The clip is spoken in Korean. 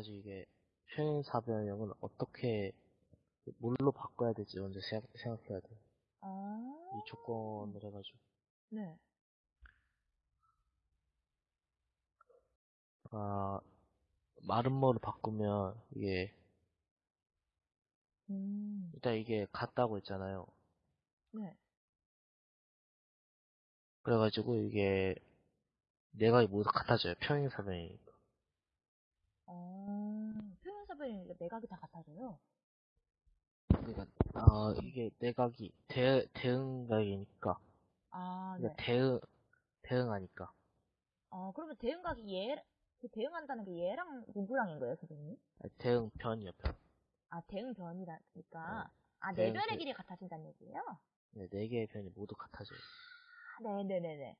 그래가지고 이게 평행사변형은 어떻게 뭘로 바꿔야 될지 먼저 생각, 생각해야 돼요. 아, 이 조건을 해가지고 네. 아 마름모를 바꾸면 이게 음, 일단 이게 같다고 했잖아요. 네. 그래가지고 이게 내가 모두 같아져요. 평행사변이니까. 어, 표현사변이니까 내각이 다 같아져요. 그러니까 아 이게 내각이 대 대응각이니까 아, 네. 그러니까 대응 대응하니까 어, 그러면 대응각이 얘, 그 대응한다는 게 얘랑 누구랑인 거예요, 선생님? 아니, 대응 변이요 변. 아, 대응 변이라니까. 어, 아, 대응 네 변의 변. 길이 같아진다는 얘기예요? 네, 네 개의 변이 모두 같아져요. 아, 네네네네.